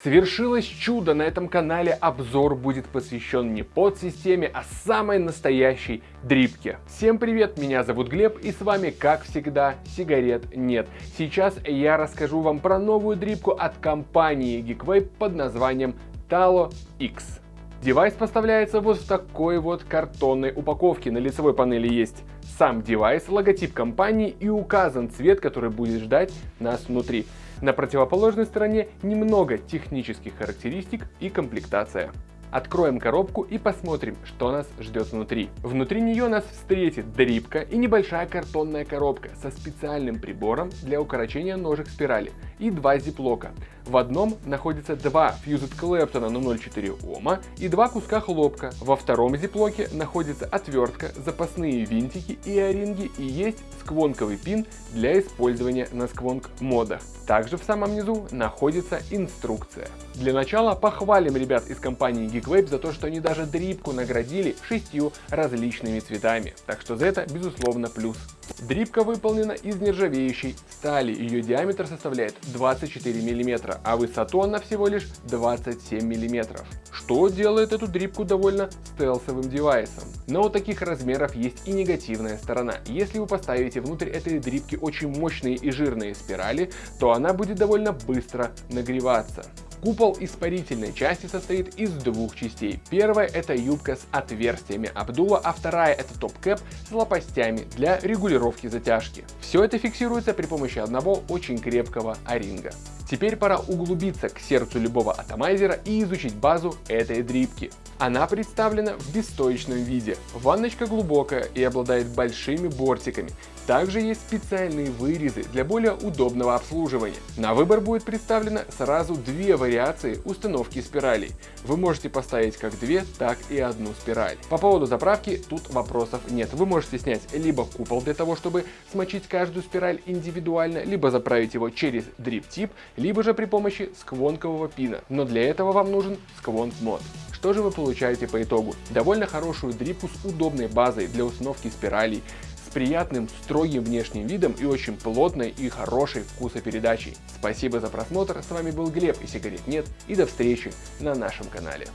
Совершилось чудо, на этом канале обзор будет посвящен не под-системе, а самой настоящей дрипке. Всем привет, меня зовут Глеб и с вами как всегда сигарет нет. Сейчас я расскажу вам про новую дрипку от компании Geekvape под названием Talo X. Девайс поставляется вот в такой вот картонной упаковке. На лицевой панели есть сам девайс, логотип компании и указан цвет, который будет ждать нас внутри. На противоположной стороне немного технических характеристик и комплектация. Откроем коробку и посмотрим, что нас ждет внутри. Внутри нее нас встретит дрипка и небольшая картонная коробка со специальным прибором для укорочения ножек спирали и два зиплока. В одном находится два фьюзет Клэптона на 0,4 Ома и два куска хлопка. Во втором зиплоке находится отвертка, запасные винтики и оринги и есть сквонковый пин для использования на сквонк модах. Также в самом низу находится инструкция. Для начала похвалим ребят из компании Geekvape за то, что они даже дрипку наградили шестью различными цветами. Так что за это безусловно плюс. Дрипка выполнена из нержавеющей стали, ее диаметр составляет 24 мм, а высоту она всего лишь 27 мм, что делает эту дрипку довольно стелсовым девайсом. Но у таких размеров есть и негативная сторона. Если вы поставите внутрь этой дрипки очень мощные и жирные спирали, то она будет довольно быстро нагреваться. Купол испарительной части состоит из двух частей. Первая это юбка с отверстиями обдува, а вторая это топ-кэп с лопастями для регулировки затяжки. Все это фиксируется при помощи одного очень крепкого оринга. Теперь пора углубиться к сердцу любого атомайзера и изучить базу этой дрипки. Она представлена в бесстоечном виде. Ванночка глубокая и обладает большими бортиками. Также есть специальные вырезы для более удобного обслуживания. На выбор будет представлено сразу две вариации установки спиралей. Вы можете поставить как две, так и одну спираль. По поводу заправки тут вопросов нет. Вы можете снять либо купол для того, чтобы смочить каждую спираль индивидуально, либо заправить его через дрип-тип, либо же при помощи сквонкового пина. Но для этого вам нужен сквонк мод. Что же вы получаете по итогу? Довольно хорошую дрипку с удобной базой для установки спиралей, с приятным строгим внешним видом и очень плотной и хорошей вкусопередачей. Спасибо за просмотр, с вами был Глеб и сигарет нет и до встречи на нашем канале.